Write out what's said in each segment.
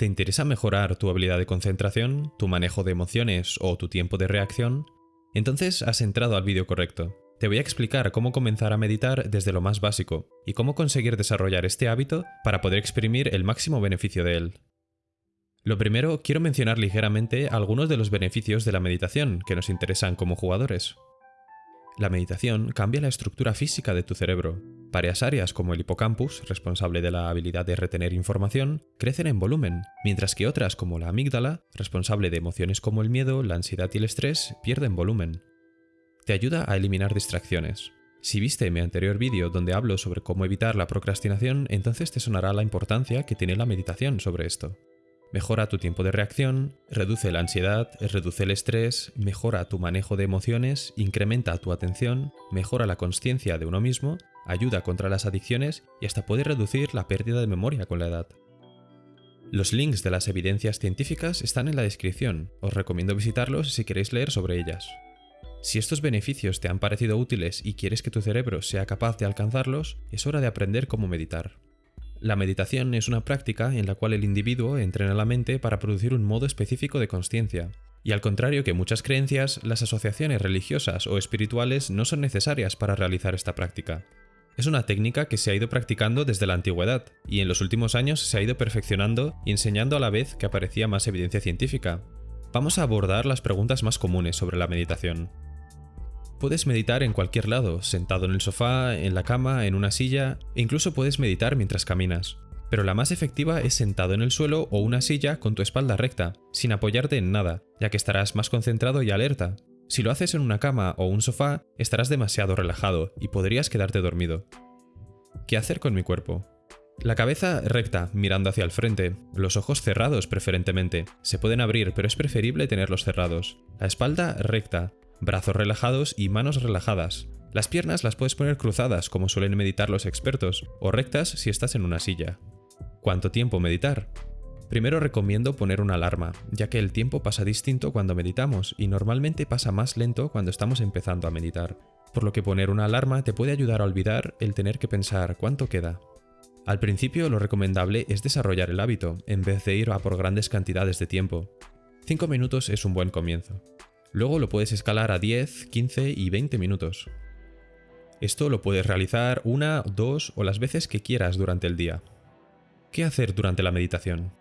¿Te interesa mejorar tu habilidad de concentración, tu manejo de emociones o tu tiempo de reacción? Entonces has entrado al vídeo correcto. Te voy a explicar cómo comenzar a meditar desde lo más básico y cómo conseguir desarrollar este hábito para poder exprimir el máximo beneficio de él. Lo primero, quiero mencionar ligeramente algunos de los beneficios de la meditación que nos interesan como jugadores. La meditación cambia la estructura física de tu cerebro. Varias áreas como el hipocampus, responsable de la habilidad de retener información, crecen en volumen, mientras que otras como la amígdala, responsable de emociones como el miedo, la ansiedad y el estrés, pierden volumen. Te ayuda a eliminar distracciones. Si viste mi anterior vídeo donde hablo sobre cómo evitar la procrastinación, entonces te sonará la importancia que tiene la meditación sobre esto. Mejora tu tiempo de reacción, reduce la ansiedad, reduce el estrés, mejora tu manejo de emociones, incrementa tu atención, mejora la conciencia de uno mismo, ayuda contra las adicciones y hasta puede reducir la pérdida de memoria con la edad. Los links de las evidencias científicas están en la descripción, os recomiendo visitarlos si queréis leer sobre ellas. Si estos beneficios te han parecido útiles y quieres que tu cerebro sea capaz de alcanzarlos, es hora de aprender cómo meditar. La meditación es una práctica en la cual el individuo entrena la mente para producir un modo específico de consciencia. Y al contrario que muchas creencias, las asociaciones religiosas o espirituales no son necesarias para realizar esta práctica. Es una técnica que se ha ido practicando desde la antigüedad, y en los últimos años se ha ido perfeccionando y enseñando a la vez que aparecía más evidencia científica. Vamos a abordar las preguntas más comunes sobre la meditación. Puedes meditar en cualquier lado, sentado en el sofá, en la cama, en una silla, e incluso puedes meditar mientras caminas. Pero la más efectiva es sentado en el suelo o una silla con tu espalda recta, sin apoyarte en nada, ya que estarás más concentrado y alerta. Si lo haces en una cama o un sofá, estarás demasiado relajado y podrías quedarte dormido. ¿Qué hacer con mi cuerpo? La cabeza recta, mirando hacia el frente, los ojos cerrados preferentemente. Se pueden abrir, pero es preferible tenerlos cerrados. La espalda recta, brazos relajados y manos relajadas. Las piernas las puedes poner cruzadas como suelen meditar los expertos, o rectas si estás en una silla. ¿Cuánto tiempo meditar? Primero recomiendo poner una alarma, ya que el tiempo pasa distinto cuando meditamos y normalmente pasa más lento cuando estamos empezando a meditar, por lo que poner una alarma te puede ayudar a olvidar el tener que pensar cuánto queda. Al principio lo recomendable es desarrollar el hábito, en vez de ir a por grandes cantidades de tiempo. 5 minutos es un buen comienzo. Luego lo puedes escalar a 10, 15 y 20 minutos. Esto lo puedes realizar una, dos o las veces que quieras durante el día. ¿Qué hacer durante la meditación?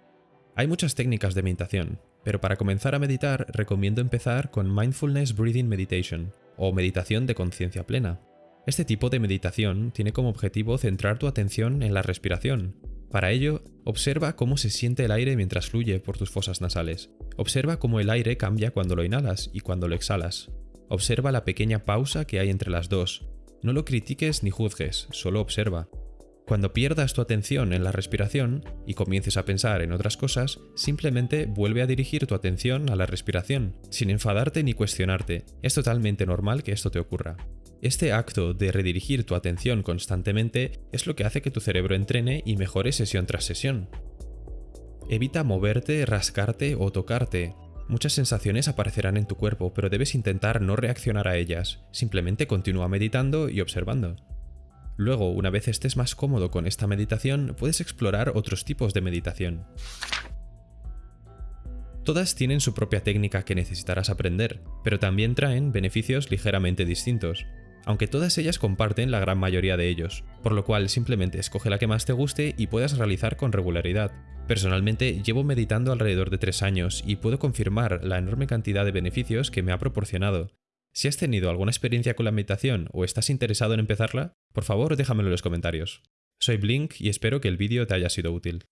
Hay muchas técnicas de meditación, pero para comenzar a meditar recomiendo empezar con Mindfulness Breathing Meditation, o meditación de conciencia plena. Este tipo de meditación tiene como objetivo centrar tu atención en la respiración, para ello, observa cómo se siente el aire mientras fluye por tus fosas nasales. Observa cómo el aire cambia cuando lo inhalas y cuando lo exhalas. Observa la pequeña pausa que hay entre las dos. No lo critiques ni juzgues, solo observa. Cuando pierdas tu atención en la respiración y comiences a pensar en otras cosas, simplemente vuelve a dirigir tu atención a la respiración, sin enfadarte ni cuestionarte. Es totalmente normal que esto te ocurra. Este acto de redirigir tu atención constantemente es lo que hace que tu cerebro entrene y mejore sesión tras sesión. Evita moverte, rascarte o tocarte. Muchas sensaciones aparecerán en tu cuerpo, pero debes intentar no reaccionar a ellas, simplemente continúa meditando y observando. Luego, una vez estés más cómodo con esta meditación, puedes explorar otros tipos de meditación. Todas tienen su propia técnica que necesitarás aprender, pero también traen beneficios ligeramente distintos aunque todas ellas comparten la gran mayoría de ellos, por lo cual simplemente escoge la que más te guste y puedas realizar con regularidad. Personalmente llevo meditando alrededor de 3 años y puedo confirmar la enorme cantidad de beneficios que me ha proporcionado. Si has tenido alguna experiencia con la meditación o estás interesado en empezarla, por favor déjamelo en los comentarios. Soy Blink y espero que el vídeo te haya sido útil.